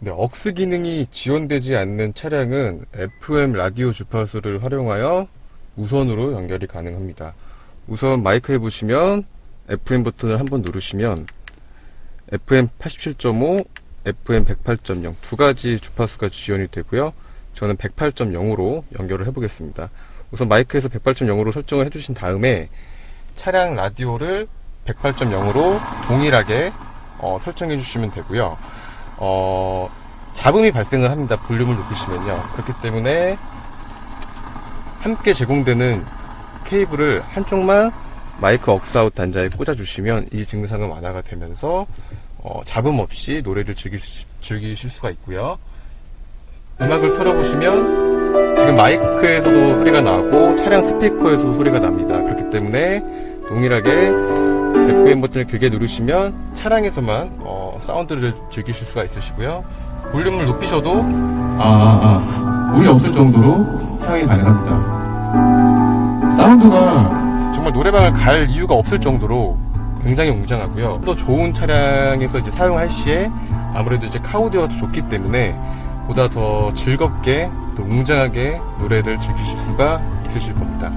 네, 억스 기능이 지원되지 않는 차량은 FM 라디오 주파수를 활용하여 무선으로 연결이 가능합니다. 우선 마이크에 보시면 FM 버튼을 한번 누르시면 FM 87.5, FM 108.0 두 가지 주파수가 지원이 되고요. 저는 108.0으로 연결을 해보겠습니다. 우선 마이크에서 108.0으로 설정을 해주신 다음에 차량 라디오를 108.0으로 동일하게 어, 설정해 주시면 되고요. 어, 잡음이 발생을 합니다. 볼륨을 높이시면요. 그렇기 때문에 함께 제공되는 케이블을 한쪽만 마이크 억스아웃 단자에 꽂아주시면 이 증상은 완화가 되면서 어, 잡음 없이 노래를 즐길, 수- 즐기실 수가 있고요. 음악을 틀어보시면 지금 마이크에서도 소리가 나고 차량 스피커에서도 소리가 납니다. 그렇기 때문에 동일하게 FM 버튼을 길게 누르시면 차량에서만 어, 사운드를 즐기실 수가 있으시고요. 볼륨을 높이셔도 아, 아, 아, 물이 없을 정도로 사용이 가능합니다. 사운드가 정말 노래방을 갈 이유가 없을 정도로 굉장히 웅장하고요. 또 좋은 차량에서 이제 사용할 시에 아무래도 이제 카우디오가 더 좋기 때문에 보다 더 즐겁게 또 웅장하게 노래를 즐기실 수가 있으실 겁니다.